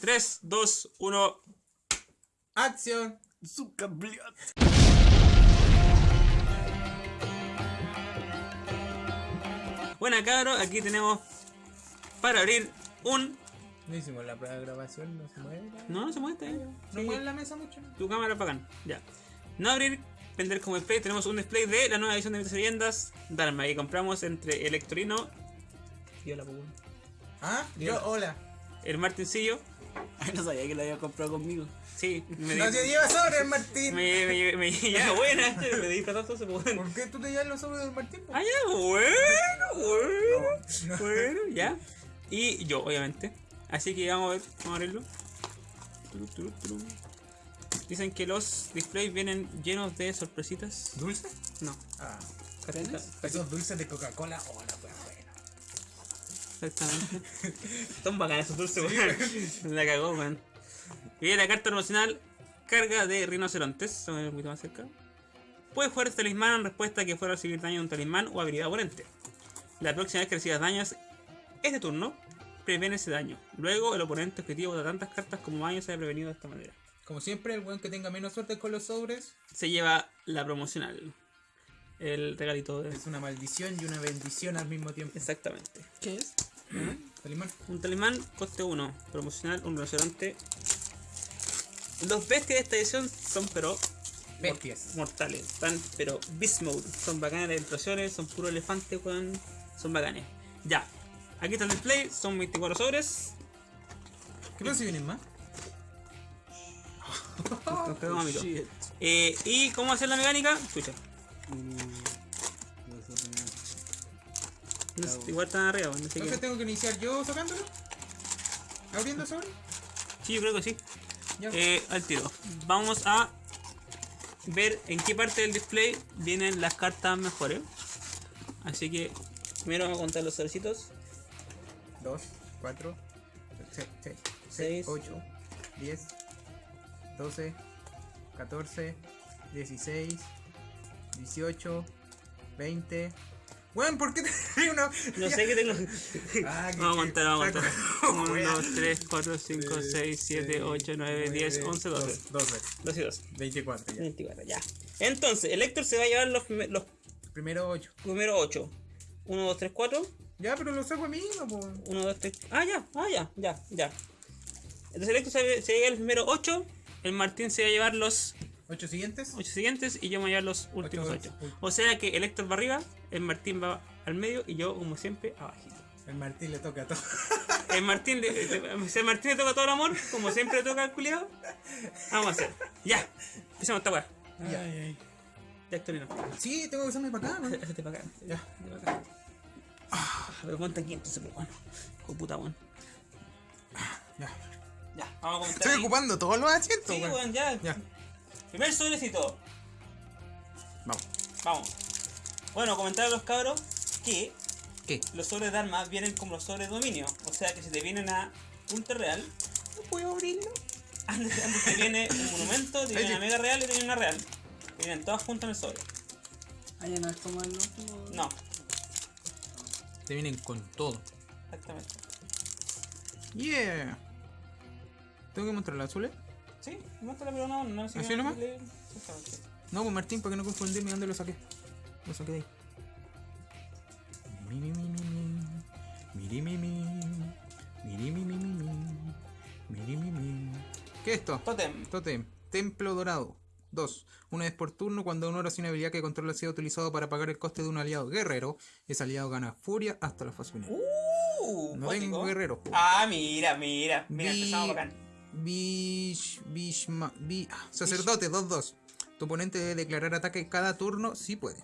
3, 2, 1. ¡Acción! Buena cabros, aquí tenemos para abrir un... No hicimos la prueba de grabación, no se mueve. No, no se mueve, está bien. No Sí, mueve la mesa mucho. Tu cámara bacán. Ya. No abrir, vender como display. Tenemos un display de la nueva edición de Mitos y Leyendas. Dharma, que compramos entre el Hectorino y hola, Pugún. ¿Ah? Yo, hola. el Martincillo. Ay, no sabía que lo había comprado conmigo. Sí, me No se lleva sobre el Martín. Me, me, me, ya, buena, me di platazo, se puede. ¿Por qué tú te llevas los sobres del Martín? Ah, ya, bueno, bueno, No. bueno, ya. Y yo, obviamente. Así que vamos a ver, vamos a abrirlo. Dicen que los displays vienen llenos de sorpresitas. ¿Dulce? No, Ah. Esos dulces de Coca-Cola. Oh, la wea buena. Exactamente. Son bacanas esos dulces, weón. La cagó, weón. Y viene la carta promocional carga de rinocerontes. Un poquito más cerca. Puedes jugar este talismán en respuesta a que fuera a recibir daño de un talismán o habilidad oponente. La próxima vez que recibas daños este turno, previene ese daño. Luego el oponente objetivo de tantas cartas como daño se ha prevenido de esta manera. Como siempre, el weón que tenga menos suerte con los sobres Se lleva la promocional. El regalito de... es una maldición y una bendición al mismo tiempo. Exactamente. ¿Qué es? Talimán. Un talismán, coste 1. Promocional, un rinoceronte. Los bestias de esta edición son pero Bestias. mortales. Están pero beast mode. Son bacanas las ilustraciones, son puro elefante, weón. Son bacanes. Ya. Aquí está el display, son 24 sobres. ¿Qué pasa si vienen más? Shit. Eh, ¿Y cómo hacer la mecánica? Escucha. No sé, igual están arriba, no sé Entonces qué. tengo que iniciar yo sacándolo. ¿Abriendo sobre? Sí, yo creo que sí. Eh, al tiro. Vamos a ver en qué parte del display vienen las cartas mejores. Así que primero vamos a contar los sobrecitos. 2, 4, 6, Seis. 8, 10, 12, 14, 16, 18, 20. Weón, ¿por qué te uno? No sé qué tengo. Ah, Vamos a contar, vamos a contar. 1, Wea. 2, 3, 4, 5, 6, 7, 8, 9, 10, 11, 12. 12, 2 y 2. 24 ya. 24, ya. Entonces, el Héctor se va a llevar los, los Primero 8. primeros 8. 1, 2, 3, 4. Ya, pero lo saco a mí, no, po. 1, 2, 3. Ah, ya, ah, ya, ya, ya. Entonces el Héctor se, se va a llevar los primeros 8. El Martín se va a llevar los 8 siguientes. 8 siguientes y yo me voy a llevar los últimos Ocho, 8. O sea que el Héctor va arriba, el Martín va al medio y yo, como siempre, abajito. El Martín le toca todo. El Martín, le, el Martín le toca todo el amor, como siempre le toca al culiado, vamos a hacer. Ya, empecemos esta weá. Ya. Ya, Héctorino. Sí, tengo que hacerme para acá, ¿no? Hazte para acá. Ya. hazte para acá. Ah, pero ponte aquí entonces, pero bueno. Hijo de puta, weón. Ya. Ya, vamos a comentar. Estoy ahí. ocupando todos los asientos, Sí, weón. weón, ya. Ya. Primer sobrecito. Vamos. Vamos. Bueno, comentar a los cabros que ¿Qué? los sobres de armas vienen como los sobres de dominio. O sea que si te vienen a ultra real, ¿No puedo abrirlo? antes, antes te viene un monumento, te viene una mega real y te viene una real. Te vienen todas juntas en el sobre. Ah, ya no es como el último. No, Te vienen con todo. exactamente. Yeah. ¿Tengo que mostrar los azules? Sí, muéstrala, pero no, no sé ¿Así nomás? No, pues Martín, para que no confundirme, ¿dónde lo saqué? Lo saqué de ahí. Mi, mi, mi, mi, mi. Miri, mi, mi. Mi, mi, mi, mi. Miri, mi, mi. ¿Qué es esto? Totem. Totem. Templo dorado. 2. Una vez por turno, cuando un oro sin habilidad que controla sea utilizado para pagar el coste de un aliado guerrero, ese aliado gana furia hasta la fase final. Uh, no tengo guerrero. Ah, mira, mira. Mira, empezamos bacán. Bish, Bishma, Bi- ah, sacerdote 2-2. Tu oponente debe declarar ataque cada turno si puede.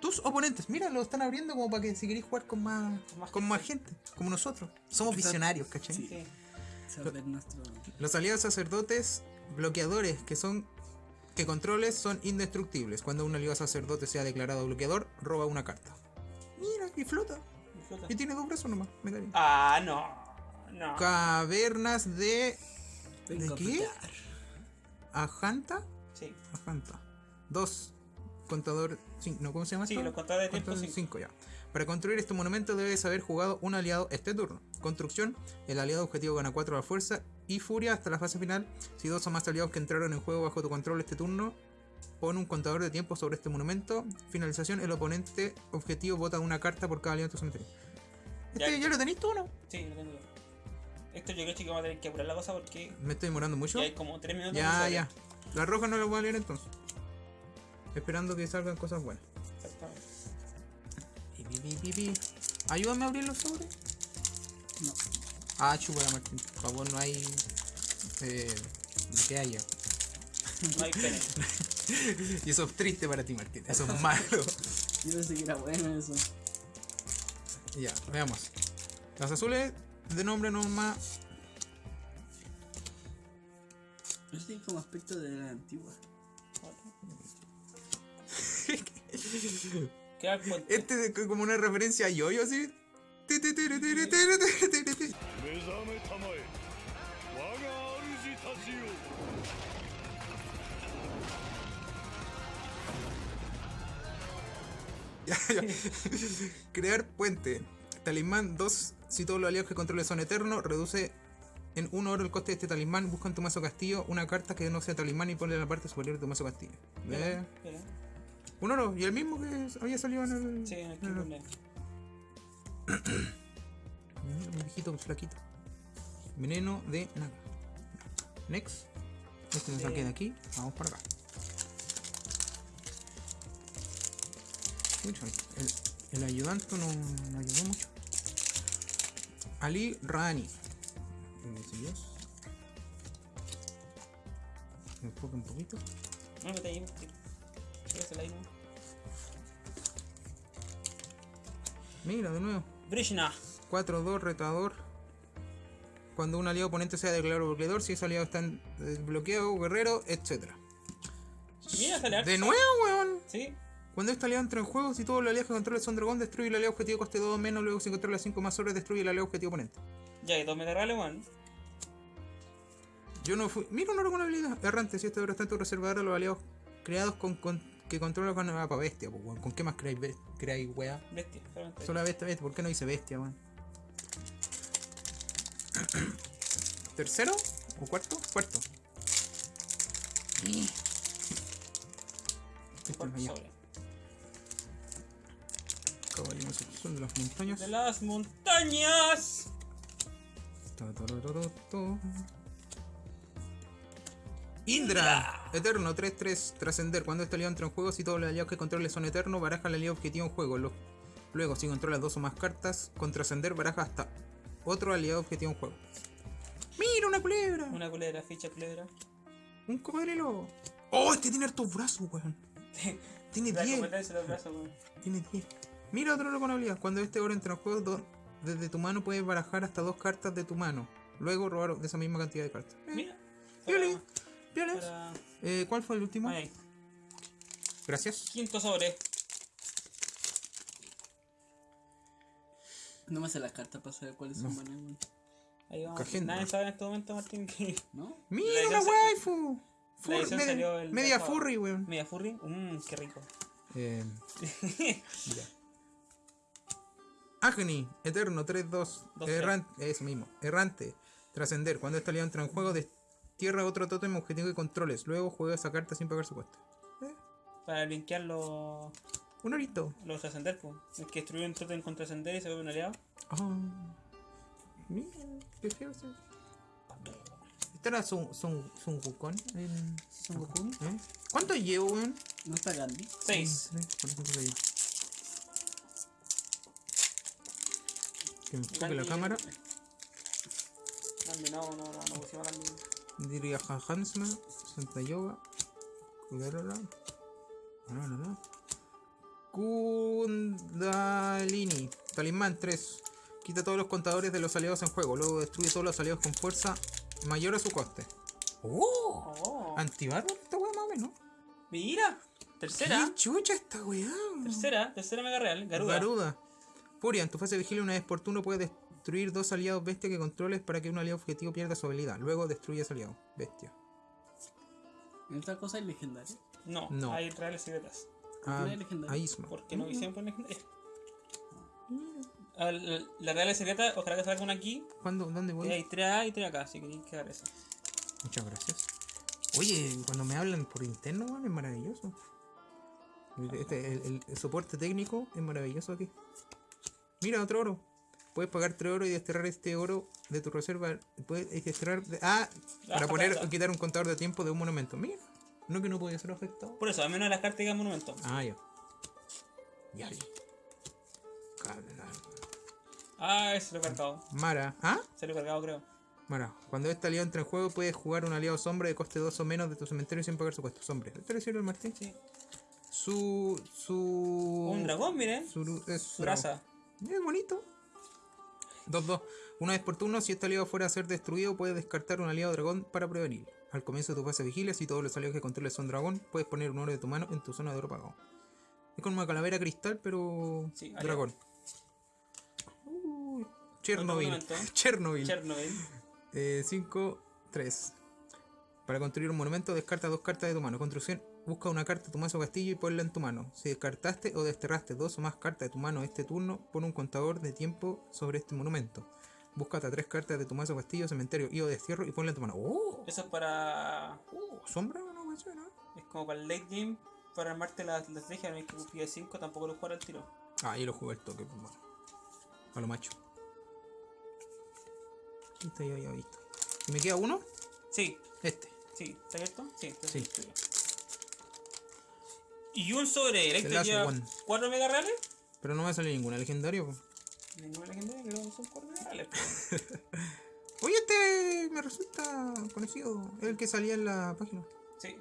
Tus oponentes, mira, lo están abriendo como para que si queréis jugar con más, Con más con más gente, como nosotros. Somos visionarios, ¿cachai? Sí. Sí. Nuestro. Los aliados sacerdotes bloqueadores que son que controles son indestructibles. Cuando un aliado sacerdote sea declarado bloqueador, roba una carta. Mira, y flota. Y tiene dos brazos nomás. me da bien. Ah, no. No. Cavernas de. A qué? Ajanta. Sí. Ajanta. 2. Contador. No, ¿cómo se llama Sí, esto? los contadores de tiempo, Contador cinco. cinco, ya. Para construir este monumento debes haber jugado un aliado este turno. Construcción, el aliado objetivo gana 4 a la fuerza y furia hasta la fase final. Si dos o más aliados que entraron en juego bajo tu control este turno, pon un contador de tiempo sobre este monumento. Finalización, el oponente objetivo vota una carta por cada aliado en tu cementerio. Ya, Este ya lo tenéis tú, ¿no? Sí, lo tengo. Esto yo creo que vamos a tener que apurar la cosa porque Me estoy demorando mucho. ya hay como 3 minutos. Ya, ya. La roja no la voy a leer entonces. Esperando que salgan cosas buenas. Exactamente. Ayúdame a abrir los sobres. No. Ah, chupa, Martín. Por favor, no hay. Eh, que haya. No hay pene. Y eso es triste para ti, Martín. Eso es malo. Yo pensé que era bueno eso. ya, veamos. Las azules de nombre nomás. Este tiene como aspecto de la antigua. este es como una referencia a Yoyo, -Yo, así. Crear puente. Talismán 2. Si todos los aliados que controles son eternos, reduce en 1 oro el coste de este talismán. Busca en tu mazo castillo una carta que no sea talismán y ponle en la parte superior de tu mazo castillo. Mira, Un oro, y el mismo que había salido en el. Sí, en el en el- Un viejito flaquito. Veneno de Naga. Next. Este lo saqué de aquí. Vamos para acá. Mucho. El, el ayudante no, no ayudó mucho. Ali Rani. Me enfoque un poquito. No. Mira, de nuevo. Brishna. 4-2 retador. Cuando un aliado oponente sea declarado bloqueador, si ese aliado está en bloqueo, guerrero, etc. Mira, sale. De nuevo, weón. Sí. Cuando este aliado entra en juego, si todos los aliados que controles son dragón, destruye el aliado objetivo coste 2 menos, luego si controla 5 más sobres, destruye el aliado objetivo oponente. Ya que dos me reales, weón. Yo no fui. Mira un oro con habilidad. Errante, si este oro está en tu reservador a los aliados creados con, con- que controlan con ah, pa' bestia, pues, weón. ¿Con qué más creáis, be- creáis weá? Bestia, solamente. Solo bestia, bestia. ¿Por qué no dice bestia, weón? ¿Tercero? ¿O cuarto? Cuarto. Este Cuarto es allá. sobre. Son de las montañas. De las montañas. Ta, ta, ta, ta, ta. Indra, Eterno 3-3, trascender. Cuando este aliado entra en juego, si todos los aliados que controles son eternos, baraja el aliado objetivo en juego. Luego, si controlas dos o más cartas, con trascender baraja hasta otro aliado objetivo en juego. ¡Mira una culebra! Una culebra, ficha culebra. ¡Un cocodrilo! ¡Oh, este tiene hartos brazos, weón! Tiene La 10. competencia de los brazos, weón. Tiene 10. Mira otro oro con habilidad. Cuando este oro entra en juego, do- desde tu mano puedes barajar hasta dos cartas de tu mano. Luego robar de esa misma cantidad de cartas. Eh, Mira. Para... Eh, ¿Cuál fue el último? Ahí. Gracias. Quinto sobre. No me sé las cartas para saber cuáles son buenas, weón. Ahí vamos. Cajenda. Nadie sabe en este momento, Martín, que ¿No? ¡Mira La waifu! Fur- media furry, weón. media furry. Mmm, qué rico. Eh, ya. Agni, Eterno, 3-2. Errante, eso mismo. Errante. Trascender. Cuando esta aliado entra en juego, destierra otro tótem objetivo que controles. Luego juega esa carta sin pagar su cuesta. ¿Eh? Para linkear los. Un orito. Los trascender, pues. El que destruyó un tótem con trascender y se vuelve un aliado. Oh. Mira, qué feo eso. Este era Sun, Sun, Sun El... Sun Goku. ¿Eh? ¿Cuánto llevo, weón? No está grande. 6. se enfoque la cámara. Diría Hansma, Santa Yoga, Kundalini, Talismán 3. Quita todos los contadores de los aliados en juego, luego destruye todos los aliados con fuerza mayor a su coste. ¡Oh! oh. Antibarro esta weá más no. Mira, tercera. ¿Qué chucha esta weá? Tercera, tercera mega real, Garuda. Garuda. Furia, en tu fase de vigilia una vez por turno puedes destruir dos aliados bestia que controles para que un aliado objetivo pierda su habilidad. Luego destruye ese aliado bestia. ¿En otra cosa es legendaria? No, No. hay reales secretas. Ah, hay a Isma. Porque no hicieron por legendaria. A La, la real secreta, ojalá que salga una aquí. ¿Cuándo? ¿Dónde Y voy? hay tres A y tres acá, así que tienes que dar eso. Muchas gracias. Oye, cuando me hablan por interno, weón, es maravilloso. Este, el, el- el soporte técnico es maravilloso aquí. Mira, otro oro. Puedes pagar 3 oro y desterrar este oro de tu reserva. Puedes desterrar. de- ah, para Ah, poner ah, ah. quitar un contador de tiempo de un monumento. Mira, no que no podía ser afectado. Por eso, al menos las cartas digan monumento. Ah, ya. Ya, ya. Ah, ese lo he cargado. Mara. ¿Ah? Se lo he cargado, creo. Mara, cuando este aliado entra en juego, puedes jugar un aliado sombra de coste 2 o menos de tu cementerio sin pagar su costo. Sombre. ¿Te le sirve el Martín? Sí. Su. Su. Un dragón, miren. Su, es Su raza. Es bonito. 2-2. Una vez por turno, si este aliado fuera a ser destruido, puedes descartar un aliado dragón para prevenir. Al comienzo de tu fase vigilia, si todos los aliados que controles son dragón, puedes poner un oro de tu mano en tu zona de oro pagado. Es como una calavera cristal, pero. Sí, dragón. Uy, Chernobyl. Chernobyl. Chernobyl. 5, 3. Para construir un monumento, descarta dos cartas de tu mano. Construcción, busca una carta de tu mazo castillo y ponla en tu mano. Si descartaste o desterraste dos o más cartas de tu mano este turno, pon un contador de tiempo sobre este monumento. Busca hasta tres cartas de tu mazo castillo, cementerio y o destierro y ponla en tu mano. ¡Oh! Eso es para. oh ¿Sombra o no funciona? Es como para el late game. Para armarte la, la estrategia, no hay que cumplir 5, tampoco lo jugar al tiro. Ah, ahí lo jugué el toque, pues bueno. A lo macho. Este ya había visto. ¿Y me queda uno? Sí, Este. sí, ¿está abierto? Sí, está Sí. Y un sobre last lleva one. 4 mega reales. Pero no me sale ninguna legendaria. Ninguna legendaria, pero son 4 mega reales. Oye, este me resulta conocido. Es el que salía en la página. Sí.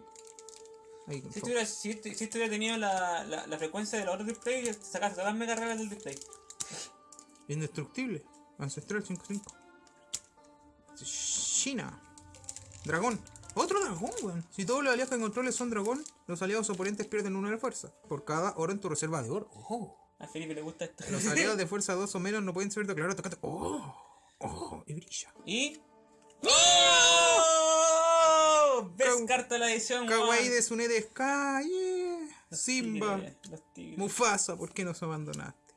Ahí, Si estuviera, si, si estuviera tenido la, la, la frecuencia de los otros display, sacaste todas las mega reales del display. Indestructible. Ancestral 5-5. China. Dragón. Otro dragón, weón. Si todos los aliados que controles son dragón, los aliados oponentes pierden uno de fuerza. Por cada oro en tu reserva de oro. Oh. A Felipe le gusta esto. Los aliados de fuerza 2 o menos no pueden ser declarados tocantes. Oh. Oh. Y brilla. Y. ¡Oh! Descarta la edición. Kawaii de Tsunade Sky. Yeah. Los Simba. tigres, Los tigres. Mufasa, ¿por qué nos abandonaste?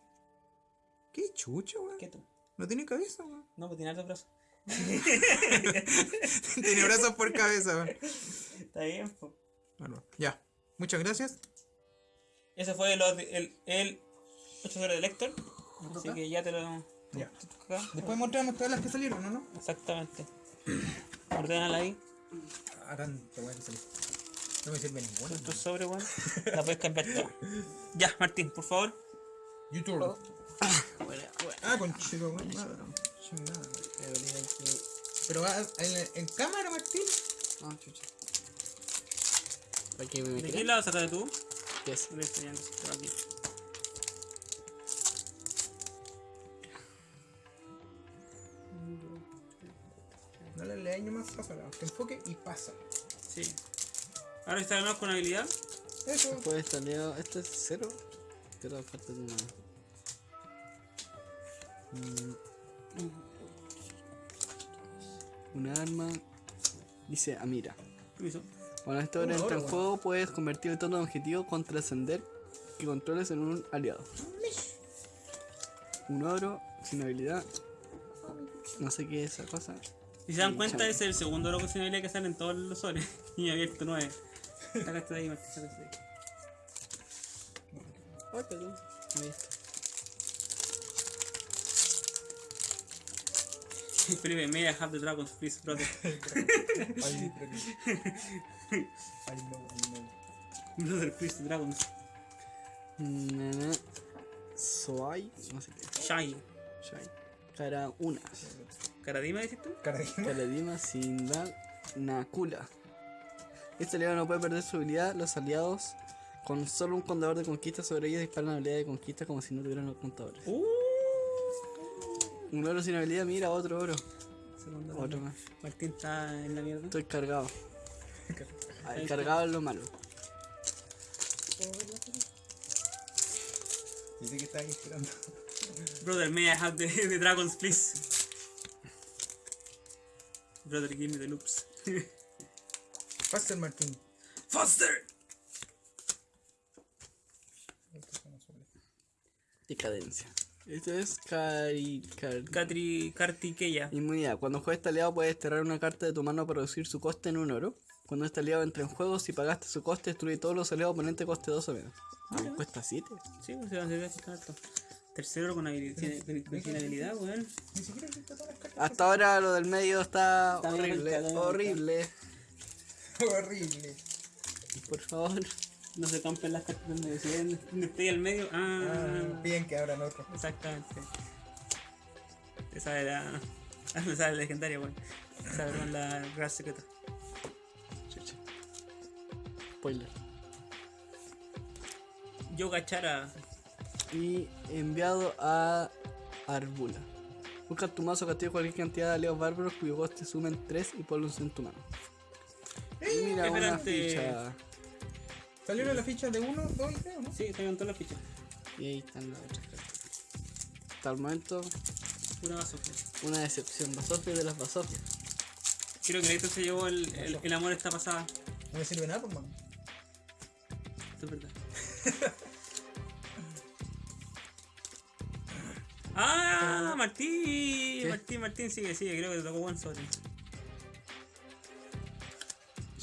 Qué chucho, weón. ¿Qué tú? No tiene cabeza, weón. No, pues tiene altos brazos. tiene brazos por cabeza, weón. Está bien, po. Bueno, ya. Muchas gracias. Ese fue el, el, el 8 sobre el Lector. Así que ya te lo. Ya. Después mostramos todas las que salieron, ¿no? no? Exactamente. Ordenala ahí. Ah, tanto, weón. No me sirve ninguna. Tu sobre, weón. La puedes cambiar toda. Ya, Martín, por favor. YouTube. Bueno, bueno. Ah, con chico, weón. Nada, no. Pero va en, en cámara, Martín. Ah, chucha. ¿Para qué me ¿De qué lado sacaste tú? ¿Qué es? Voy enseñando esto aquí. No le leáis nomás, pásala. Que enfoque y pasa. Sí. Ahora está de nuevo con habilidad. Eso. Pues está leo. Este es cero. Cero cartas de una. Mm. Una arma. Dice Amira. Permiso. Cuando este oro Un entra oro, en juego, puedes convertir el tono de objetivo con trascender que controles en un aliado. Un oro sin habilidad. No sé qué es esa cosa. Si se dan cuenta, chao. ese es el segundo logo sin habilidad que sale en todos los soles. Y abierto nueve. Sácate de ahí, Martín, sácate de ahí. Ay, perdón. Ahí está. Felipe, may I have the dragons, please, brother. Brother, please, dragons. Nana. Soai. No sé qué. Shai. Cara unas. ¿Caradima decís tú? Caladima sin dar Nakula. Este aliado no puede perder su habilidad. Los aliados con solo un contador de conquista sobre ellos disparan la habilidad de conquista como si no tuvieran los contadores. Uh. Un oro sin habilidad, mira, otro oro. Otro más. Martín está en la mierda. Estoy cargado. El cargado es lo malo. Dice que está ahí esperando. Brother, may I have the, the dragons, please? Brother, give me the loops. Faster, Martín. Faster! Decadencia. Esto es Cari... Car- Catri, Kartikeya. Inmunidad. Cuando juegas este aliado puedes desterrar una carta de tu mano para reducir su coste en un oro. Cuando este aliado entra en juego, si pagaste su coste, destruye todos los aliados oponentes coste 2 o menos. Ah, cuesta 7. Sí, pues se va a servir a harto. Tercero con habilidad, tiene, tiene habilidad, weón. Ni siquiera todas las cartas. Hasta ahora lo del medio está, horrible, horrible. Horrible. Por favor. No se campen las cartas donde esté al medio, ah, Ah, piden que abran otro. exactamente. Esa era. Ah, me sale legendaria, weón. Esa era la gran secreta. Chucha. Spoiler. Yo Gachara. Y enviado a Arbula. Busca tu mazo castigo cualquier cantidad de aliados bárbaros cuyo coste sumen 3 y ponlos en tu mano. Y mira una Esperante. ficha. Salieron las fichas de 1, 2 y 3, ¿no? Sí, tengo todas las fichas. Y ahí están las otras cartas. Hasta el momento, Pura basofia. una decepción. Basofia de las basofias. Creo que Leito se llevó el, el, el amor esta pasada. No me sirve nada, pues, man. Esto es verdad. ¡Ah! Martín, ¿Qué? Martín, Martín, sigue, sigue, creo que te tocó buen sobre.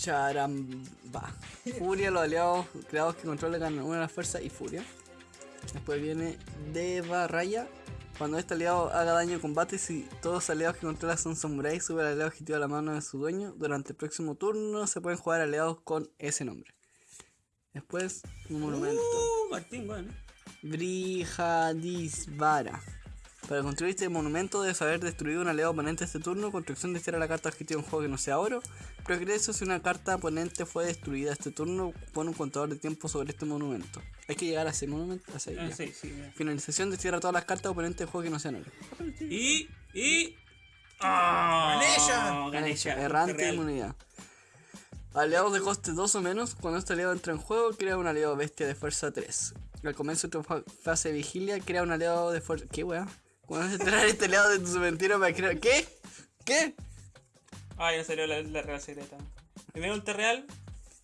Charamba. Furia, los aliados creados que controlan ganan una de las fuerzas y furia. Después viene Deva Raya. Cuando este aliado haga daño en combate, si todos los aliados que controla son samuráis, sube el aliado objetivo a la mano de su dueño. Durante el próximo turno se pueden jugar aliados con ese nombre. Después, un monumento. Uh, Martín, bueno. Brihadisvara. Para construir este monumento debes haber destruido un aliado oponente este turno. Construcción de la carta objetivo en juego que no sea oro. Progreso si una carta oponente fue destruida este turno, pone un contador de tiempo sobre este monumento. Hay que llegar a ese monumento. A seis, Ah, sí, sí. Finalización destierra todas las cartas oponentes del juego que no sean oro. Y. Y. ¡Ah! Ganesha. Ganesha. Errante inmunidad. Aliados de coste 2 o menos, cuando este aliado entra en juego, crea un aliado bestia de fuerza 3. Al comienzo de tu fa- fase de vigilia, crea un aliado de fuerza. ¿Qué weá? Cuando se trae este aliado de tu cementerio para crear. ¿Qué? ¿Qué? Ah, ya salió la, la real secreta. Primero ultra real.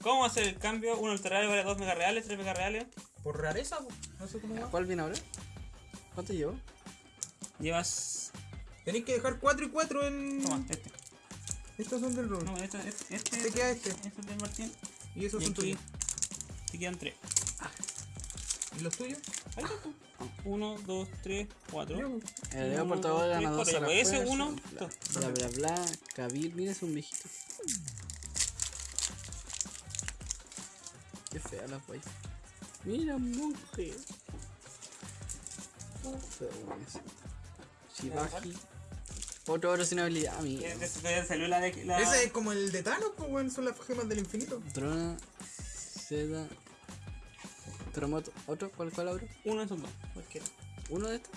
¿Cómo hacer el cambio? Un ultra real vale 2 mega reales, 3 mega reales. Por rareza, pues. No sé cómo va. ¿Cuál viene ahora? ¿Cuánto llevo? Llevas. Tenéis que dejar 4 y 4 en. Toma, este. Estos son del rol. No, este, este, este. Te queda este. Este es de Martín. Y esos Y son tuyos. te quedan 3. ¿Y los tuyos? Ahí está. 1, 2, 3, 4. Ya, pues. El aliado portador gana 2 a la Ese fuerza, 1. Bla bla bla. Kabir, mira, es un viejito. Qué fea la guay. Mira, monje. Shivaji. Otro oro sin habilidad, amigo. Ese salió la de. La... Ese es como el de Thanos, pues, weón. Son las gemas del infinito. Trona, seda, terremoto. ¿Otro? ¿Cuál, cuál abro? Uno de esos dos. Cualquiera. ¿Uno de estos?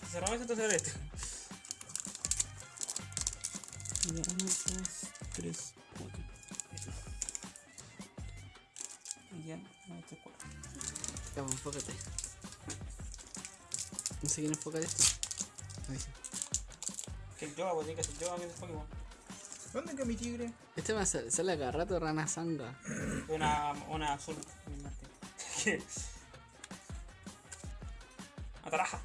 Si cerramos este, entonces era este. 1, 2, 3, 4. Y ya, 1, 3, 4. Ya, pues, enfócate. No sé quién enfoca esto. Ahí sí. Que el pues tiene que ser que es Pokémon. ¿Dónde quedó mi tigre? Este me sale, sale cada rato rana sanga. Una, una azul. Martín. Ataraja.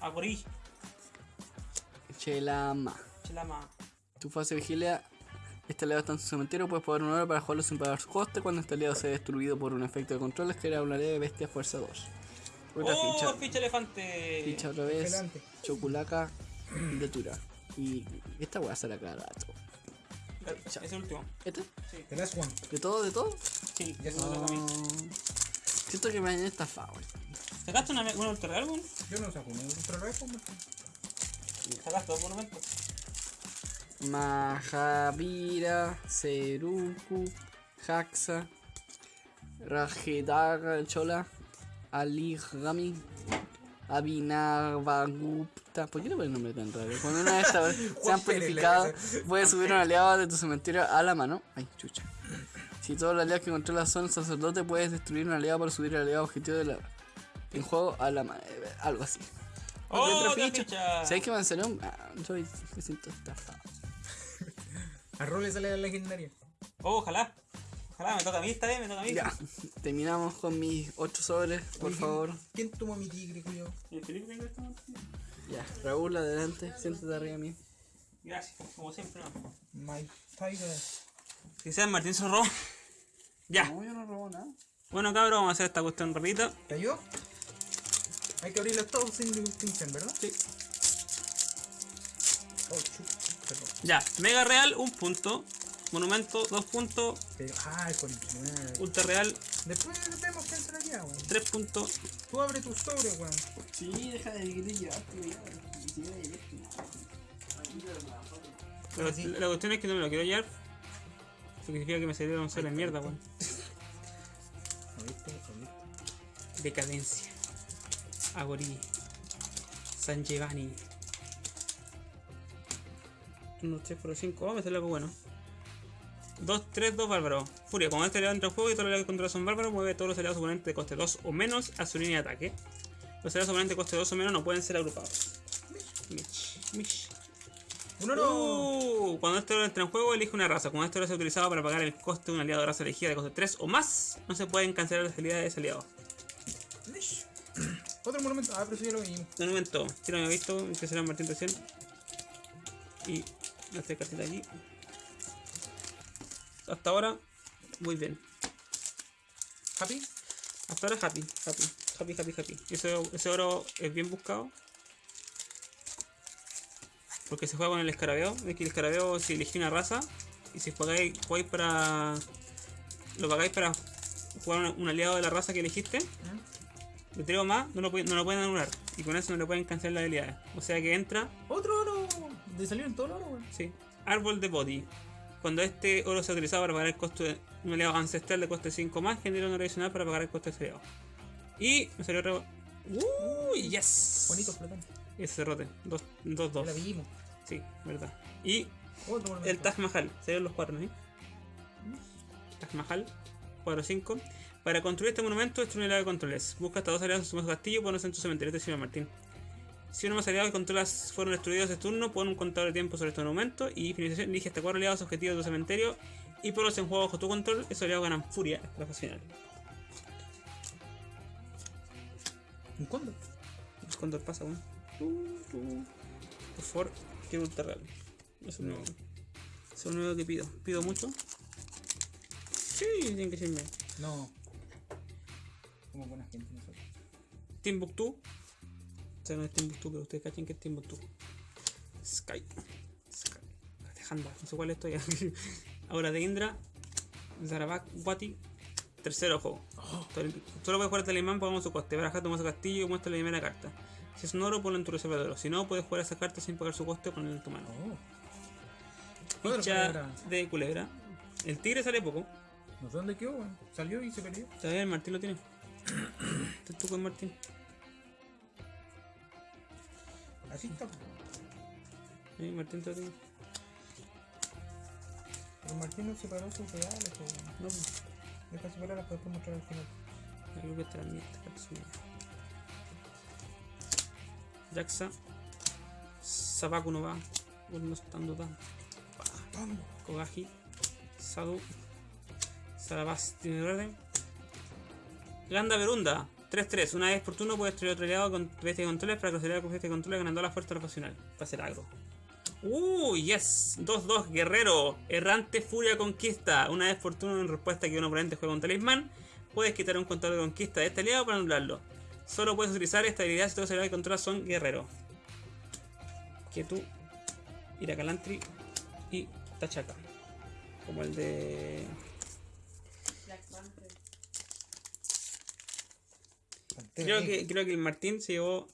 Agorí. Chelama. Chilama. Tu fase vigilia. Este aliado está en su cementerio. Puedes pagar un oro para jugarlo sin pagar su coste. Cuando este aliado sea destruido por un efecto de control, es que era una ley de bestia fuerza 2. Otra ¡Oh, ficha. ficha elefante! Ficha otra vez. Delante. Choculaca de Tura. Y esta weá sale a cada rato. Ese es el último. ¿Este? Sí, The last one. ¿De todo? ¿De todo? sí, Ya es lo que a mí. Oh. Siento que me han estafado. ¿Sacaste una, una ultra real, weón? Yo no saco un ultra rifle, weón. ¿Sacaste dos monumentos? Mahavira, Seruku, Haxa, Rajedaga Chola, Aligami, Abhinavagupta. ¿Por qué le ponen nombre tan raro? Cuando una de estas se han Pérez le purificado, dice. puedes subir un aliado de tu cementerio a la mano. Ay, chucha. Si todos los aliados que controlas son sacerdote, puedes destruir un aliado para subir el aliado objetivo de la. En juego a la mano. Algo así. ¡Oh, ficha. ¿Sabes qué me salió? Ah, yo me siento estafado. A Rol le sale la legendaria. Oh, ojalá. Ojalá me toca a mí esta vez, me toca a mí. Ya, terminamos con mis 8 sobres, por Oye, favor. ¿Quién tomó mi tigre? ¿Y el Felipe tengo esta mano? Ya, Raúl, adelante, siéntate arriba de mí. Gracias, como siempre. ¿no? My Tiger. Si sea Martín robó. Ya. No, yo no robo nada. Bueno, cabrón, vamos a hacer esta cuestión rapidita. ¿Te ayudó? Hay que abrirlos todos sin distinción, ¿verdad? Sí. Oh, chu, perdón. Ya, Mega Real, un punto. Monumento, dos puntos. Pero, ah, con. Ultra Real, Después vemos quién se la queda, weón. tres puntos. Tú abre tu sobre, weón. Sí, deja de llevaste nada. La, sí. la cuestión es que no me lo quiero llevar. Eso significa que me salieron solo en mierda, weón. Decadencia. Agorí. San Giovanni. 1, 3, 4, 5. Oh, me sale algo bueno. 2, 3, 2 bárbaros. Furia, cuando este aliado entra en juego y todos los aliados que controla son bárbaros, mueve todos los aliados oponentes de coste 2 o menos a su línea de ataque. Los aliados oponentes de coste 2 o menos no pueden ser agrupados. Mish, mish. ¡Un oro! Uh, cuando este oro entra en juego, elige una raza. Cuando este oro es utilizado para pagar el coste de un aliado de raza elegida de coste 3 o más, no se pueden cancelar las habilidades de ese aliado. Mish. Otro monumento. Ah, pero eso ya lo vimos. De momento, si no me he visto, que será Martín recién. Y esta cartita aquí. Hasta ahora, muy bien. ¿Happy? Hasta ahora happy, happy, happy, happy, happy. Ese, ese oro es bien buscado. Porque se juega con el escarabeo. Es que el escarabeo si elegís una raza y si jugáis, jugáis para. Lo pagáis para jugar un, aliado de la raza que elegiste. Le traigo más, no lo, pueden- no lo pueden anular. Y con eso no le pueden cancelar las habilidades. O sea que entra, ¡Otro oro! De salieron todos los oro, sí. Árbol de body. Cuando este oro se utilizado para pagar el costo de un aliado ancestral de coste 5 más, genera un oro adicional para pagar el coste de ese aliado. Y me salió re... ¡Uy! ¡Yes! Bonito flotante. Ese cerrote. 2, 2, Ya 2. la vimos. Sí, verdad. Y Otro el Taj Mahal. Salieron los cuatro, ¿no? Taj Mahal. 4, 5. Para construir este monumento, destruye un aliado de controles. Busca hasta dos aliados en su castillo y pones en tu cementerio, te sirve Martín. Si uno más aliados que controlas fueron destruidos este turno, pon un contador de tiempo sobre este monumento y finalización elige hasta cuatro aliados objetivos de tu cementerio y ponlos en juego bajo tu control. Esos aliados ganan furia hasta la fase final. ¿Un cóndor? Es cuando pasa uno. Por favor, quiero ultra real. Es único. Eso es lo único que pido. ¿Pido mucho? Sí, tienen que serme. No. Como buena gente nosotros. Timbuktu. Sea, no es Timbuktu, pero ustedes cachen que es Timbuktu. Sky. Sky. Handa, no sé cuál estoy. Ahora de Indra. Zarabak, Wati. Tercero juego. Solo puedes jugar Talimán, pagamos su coste. Baraja, toma su castillo y muestra la primera carta. Si es un oro, ponlo en tu reserva de oro. Si no, puedes jugar esa carta sin pagar su coste o ponerla en tu mano. Oh. Ficha de culebra. El tigre sale poco. No sé dónde quedó, weón. Salió y se perdió. Todavía el Martín lo tiene. Este es tu con Martín. Así está. Sí, Martín te lo tiene. Pero Martín no separó sus reales, po, weón. No, pues, Deja separarlas para después mostrar al final. creo que es mía. Jaxa. Sabaku no va. Bueno, estando. Vamos. Kogaji. Sadu. Sarabas tiene verde. Ganda Verunda. 3-3. Una vez por turno puedes traer otro aliado con bestia de controles para aliados con bestia de controles ganando la fuerza ocasional. Va a ser agro. Uh, yes. 2-2. Guerrero. Errante Furia Conquista. Una vez por turno en respuesta a que un oponente juega con talismán, puedes quitar un contador de conquista de este aliado para anularlo. Solo puedes utilizar esta habilidad si todos los aliados que controlas son guerreros. Que tú, Irakalantri y Tachaka. Como el de. Creo que, creo que el Martín se llevó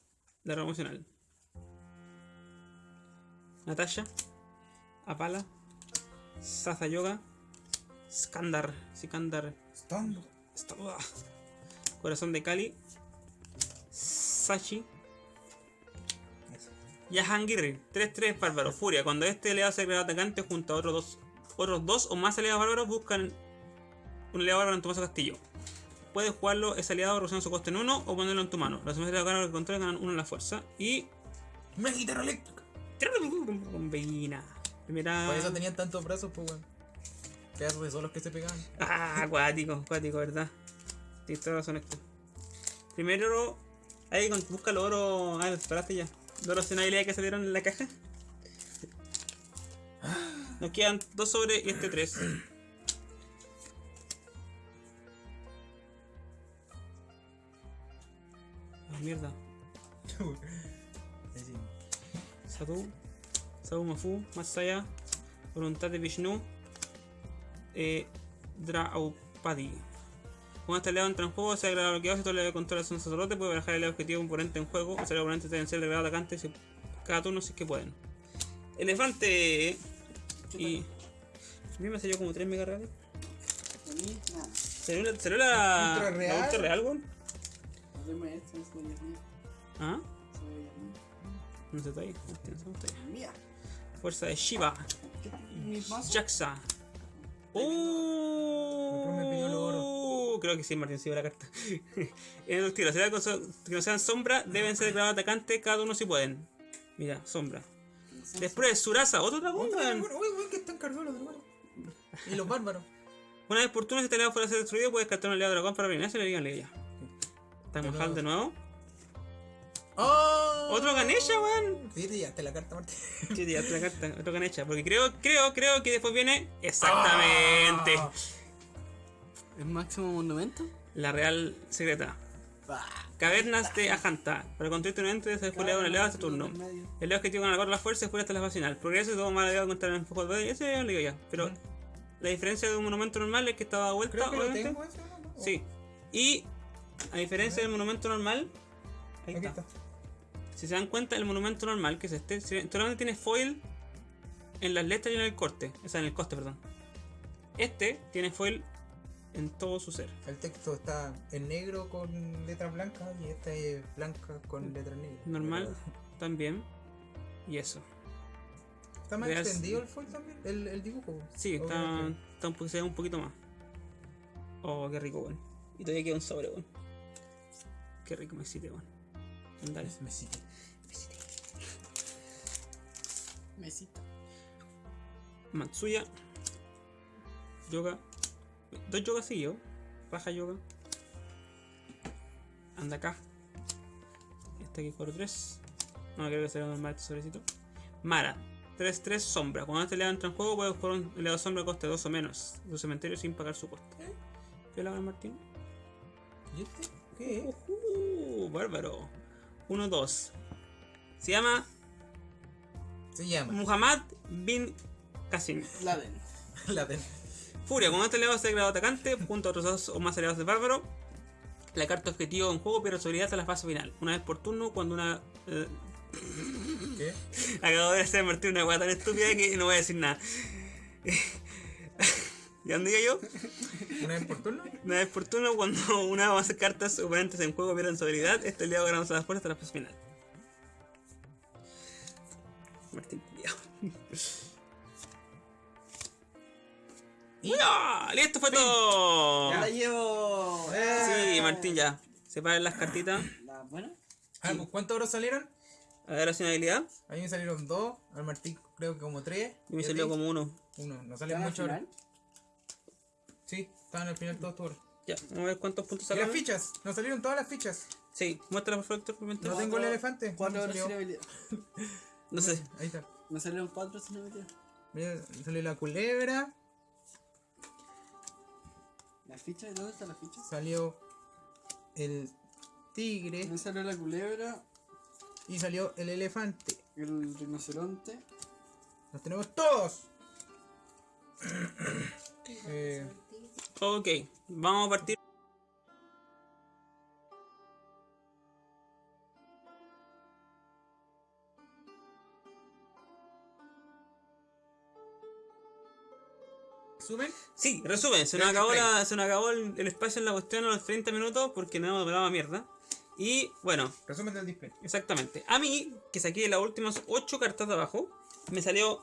la promocional. Natasha, Apala, Saza Yoga, Skandar, Sikandar, Corazón de Cali, Sachi, Eso. Yahangiri, 3-3 bárbaro, Furia. Cuando este aliado se crea atacante junto a otros dos, otros dos o más aliados bárbaros, buscan un aliado bárbaro en tu mazo castillo. Puedes jugarlo ese aliado reduciendo su coste en uno o ponerlo en tu mano. Los demás aliados bárbaros que controles ganan uno en la fuerza. Y. Una guitarra eléctrica. Bombina. Primera. Por eso tenían tantos brazos, pues, weón. Pedazos de solos que se pegaban. Ah, acuático, acuático, ¿verdad? Tienes toda razón esto. Primero, ahí busca los oro. Ah, los separaste ya. Los oros sin habilidad que salieron en la caja. Nos quedan dos sobre y este tres. Mierda. Sadhu, Sadhu Mafu, Masaya, Voluntad de Vishnu, eh, Draupadi. Cuando este aliado entra en juego, se agrega bloqueado si todo el controla es un sacerdote, puede barajar el objetivo de un oponente en juego, o sea, los oponentes deben ser declarados atacantes si- cada turno si es que pueden. Elefante y. A mí me salió como 3 mega reales. A mí, nada. ¿Salió la, salió la, ¿Ultra la real? ultra real, weón? ¿Ah? Cebolla No se está ahí. no no está ahí. mía. Fuerza de Shiva. Jaxa. ¡Oh! Creo que sí, Martín, sí la carta. en el tiro, será que no sean sombra, deben ser declarados atacantes cada uno si pueden. Mira, sombra. Después, Surasa, otro dragón, Uy, que están cargados los dragones. Y los bárbaros. Una vez por turno, si este aliado fuera a ser destruido, puedes descartar un aliado dragón para reinar y le digan ya. Mojado nuevo. de nuevo. ¡Oh! Otro Ganesha, weón. Sí, te llevaste la carta, Martín. Sí, ya, otra carta, otro Ganesha. Porque creo, creo, creo que después viene. Exactamente. Ah. ¿El máximo monumento? La Real Secreta. Bah. Cavernas de Ajanta. Para construir un ente se después un aliado este turno. El objetivo con la la fuerza fue hasta la fase final. Progreso y todo mal aliado contra el enfoque de Ese ya lo digo ya. Pero la diferencia de un monumento normal es que estaba vuelta, Creo que lo obviamente. tengo ese, ¿no? Sí. Y a diferencia del monumento normal. Ahí Aquí está. está. Si se dan cuenta, el monumento normal, que es este, solamente tiene foil en las letras y en el corte. O sea, en el coste, perdón. Este tiene foil en todo su ser. El texto está en negro con letras blancas y esta es blanca con letras negras. Normal también. Y eso. ¿Está más extendido el foil también? El, el dibujo. Sí, ¿O está, está un, se ve un poquito más. Oh, qué rico, weón. Y todavía queda un sobre, weón. Qué rico me hiciste, weón. Dale. Me sigue. Mesita. Matsuya. Yoga. Dos yogas seguidos. Baja yoga. Anda acá. Este aquí 4-3. No, creo que será normal este sobrecito. Mara. 3-3 sombra. Cuando este leado entra en juego, puede jugar un leado sombra coste 2 o menos. De su cementerio sin pagar su coste. ¿Qué la Martín? ¿Y este? ¿Qué? Uh, bárbaro. 1-2. Se llama Se llama Muhammad bin Qasim. Laden. la ten- Furia, cuando este aliado sea declarado atacante, junto a otros dos o más aliados de bárbaro, la carta objetivo en juego pierde su habilidad hasta la fase final. Una vez por turno, cuando una. eh, ¿Qué? acabo de hacer Martín una hueá tan estúpida que no voy a decir nada. ¿Y dónde iba yo? ¿Una vez por turno? Una vez por turno, cuando una o más cartas oponentes en juego pierden su habilidad, este aliado gana las fuerzas hasta la fase final. Martín. ¡Ya! ¡Listo fue todo! Ya la llevo. Sí, Martín ya. Separen las cartitas. ¿La buena? Ah, pues, ¿Cuántos euros salieron? A ver, hace una habilidad. A mí me salieron dos, al Martín creo que como tres. Y me salió como uno. Uno, no ¿Está salen al mucho ahora. final? Sí, estaban al final todos euros. Ya, vamos a ver cuántos puntos ¿Y las fichas? Nos salieron todas las fichas. Sí, muéstrala por favor, mientras. No tengo el elefante. Cuatro horas sin habilidad. No sé. Ahí está. Me salieron cuatro sin habilidad. Mira, salió la culebra, ¿La ficha? ¿Dónde está la ficha? salió el tigre Me salió la culebra, y salió el elefante. el rinoceronte. Los tenemos todos. Eh, Ok, vamos a partir. ¿Suben? Sí, resumen, se nos acabó, la, se nos acabó el, el espacio en la cuestión a los 30 minutos porque no hemos hablado mierda. Y bueno, Resumen del display. exactamente. A mí, que saqué las últimas 8 cartas de abajo, me salió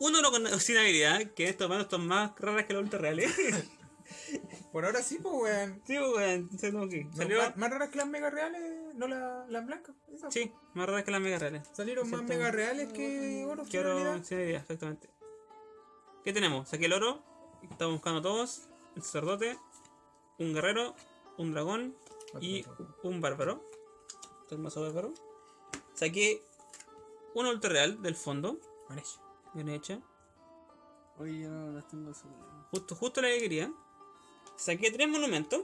uno no con, sin habilidad, que estos van son más raras que los ultra reales. Por ahora sí, pues, weón. sí, pues, weón, que No, salió. más, más raras que las mega reales, no la- las blancas. Sí, más raras que las mega reales. Salieron más mega reales que oro. Quiero realidad. sin habilidad, exactamente. ¿Qué tenemos? Saqué el oro. Estamos buscando todos. El sacerdote. Un guerrero. Un dragón. Y un bárbaro. Es el mazo bárbaro. Saqué una ultra real del fondo. Ganesh. Bien hecha. Oye, yo no las tengo así. Justo, justo la que quería. Saqué tres monumentos.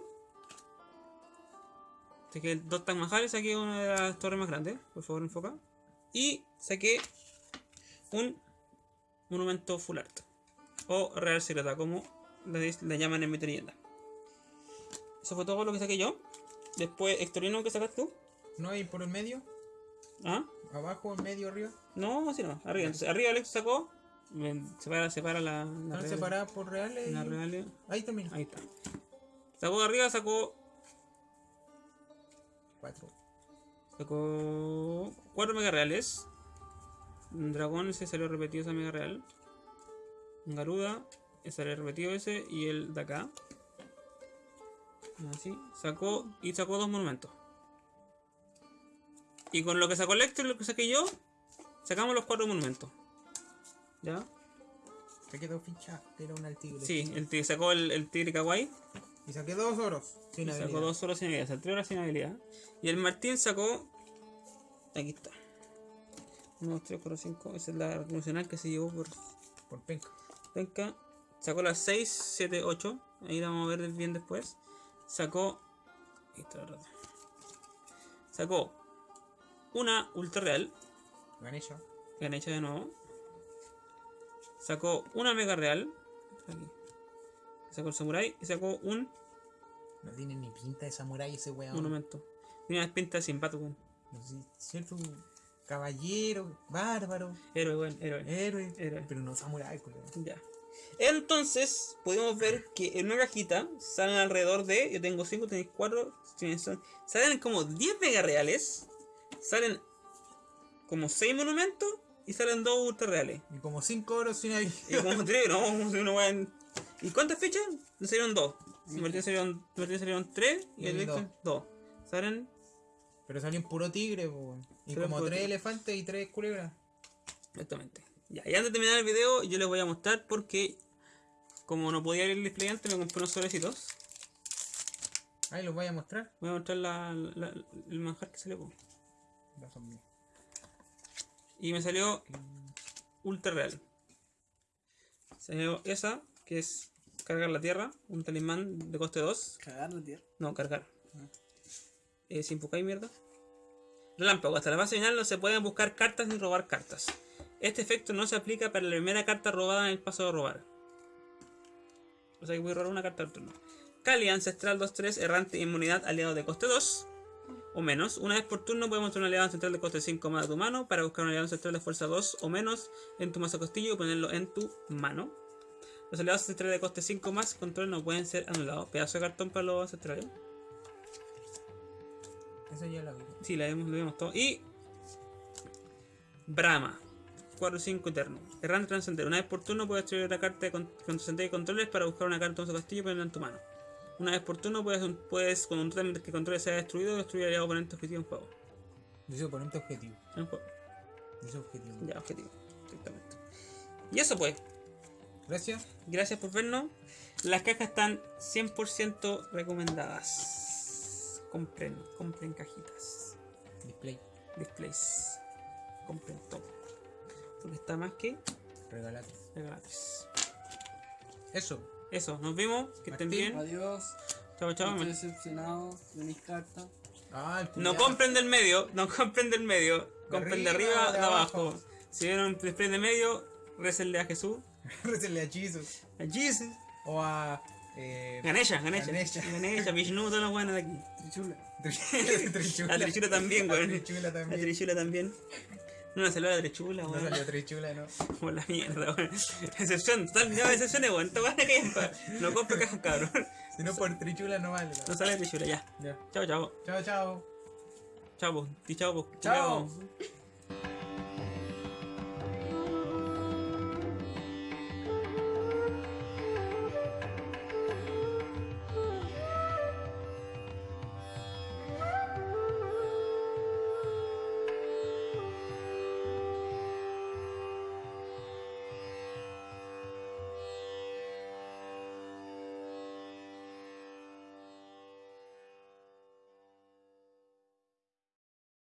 Saqué dos Taj Mahal saqué una de las torres más grandes. Por favor, enfoca. Y saqué un monumento full art. O real secreta, como la, llaman en mi leyenda. Eso fue todo lo que saqué yo. Después, Hectorino, ¿qué sacaste tú? ¿No hay por el medio? ¿Ah? ¿Abajo, en medio, arriba? No, así no. Arriba. Entonces, arriba Alex sacó. Separa, separa la, la, ¿Están real- separadas por reales? la Ahí termina. Ahí está. Sacó de arriba, sacó Cuatro. Sacó 4 mega reales. Un dragón ese salió repetido esa mega real. Un garuda, ese salió repetido ese. Y el de acá. Así. Sacó y sacó dos monumentos. Y con lo que sacó Lecter y lo que saqué yo, sacamos los cuatro monumentos. ¿Ya? Se quedó ficha, que era un al tigre. Sí, el tigre sacó el, el tigre kawaii. Y saqué dos oros. Sin Y sacó habilidad. dos solo sin habilidad, o sea, tres horas sin habilidad. Y el Martín sacó. Aquí está. 1, 2, 3, 4, 5. Esa es la revolucional que se llevó por Por penca. penca. Sacó las 6, 7, 8. Ahí la vamos a ver bien después. Sacó. Ahí está la rata. Sacó una ultra real. Ganesha. Ganesha de nuevo. Sacó una mega real. Aquí. Sacó el samurai. Y sacó un No tiene ni pinta de samurái ese weón. Tiene pintas sin pato, weón. No sé, cierto caballero, bárbaro, Héroe, weón, héroe. héroe, Héroe. pero no samurái, culo. Ya. Entonces, podemos ver que en una cajita salen alrededor de. Yo tengo 5, tenéis 4. Salen como 10 mega reales. Salen como 6 monumentos. Y salen 2 ultra reales. Y como cinco oros sin Y habilidad. como 3, no, uno va en- ¿Y cuántas fichas? Le salieron 2. Martín salieron, Martín salieron 3 y Y el a mí Víctor 2. Salen. Pero salió un puro tigre, po. Y Salió como puro tres tigre. elefantes y tres culebras. Exactamente. Ya, y antes de terminar el video, yo les voy a mostrar porque. Como no podía ir el display antes, me compré unos sobrecitos. Ahí los voy a mostrar. Voy a mostrar la, la- el manjar que salió. po. Son. Y me salió ultra real. Salió esa, que es cargar la tierra, un talismán de coste 2. Cagar la tierra. No, cargar. Eh, sin y mierda. Relámpago. Hasta la fase final no se pueden buscar cartas ni robar cartas. Este efecto no se aplica para la primera carta robada en el paso de robar. O sea que voy a robar una carta al turno. Cali Ancestral 2-3, errante inmunidad aliado de coste 2 o menos. Una vez por turno puedes mostrar un aliado ancestral de coste 5 más de tu mano para buscar un aliado ancestral de fuerza 2 o menos en tu mazo costillo y ponerlo en tu mano. Los aliados ancestrales de coste 5 más control no pueden ser anulados. Pedazo de cartón para los ancestrales. Eso ya lo vi. Sí, la vemos, lo vemos todo. Y. Brahma. 4-5 eterno. Errante trascender. Una vez por turno puedes destruir otra carta de con- con y controles para buscar una carta de su castillo y ponerla en tu mano. Una vez por turno puedes, puedes con un totem que controle sea destruido, destruir al oponente objetivo en juego. Dice oponente objetivo. En juego. Dice objetivo. Ya, objetivo. Exactamente. Y eso pues. Gracias. Gracias por vernos. Las cajas están 100% recomendadas. Compren, compren cajitas. Display. displays. Compren todo. Porque está más que Regalate. gratis. Eso. Eso, nos vemos. Que estén bien. Adiós. Chao, chao. Estoy decepcionado de mis cartas. Ah, el No compren del medio, no compren del medio. Compren de arriba de abajo. abajo. Si vieron un display de medio, récenle a Jesús. Récenle a Jesus. A Jesus. O a. Eh, Ganesha, Ganesha. Ganesha. Ganesha, Vishnu, todos los buenos de aquí. Trichula. Trichula. La trichula también, La weón. trichula La también. trichula también. No, no salió la trichula, No weón. salió trichula, no. Por la mierda, weón. Excepción, total, no, excepciones, weón. Esta weón que No compre cajas, cabrón. Si no por trichula no vale. No sale trichula, ya. Ya. Chao, chao. Chao, chao. Chao. Di chao, po. Chao.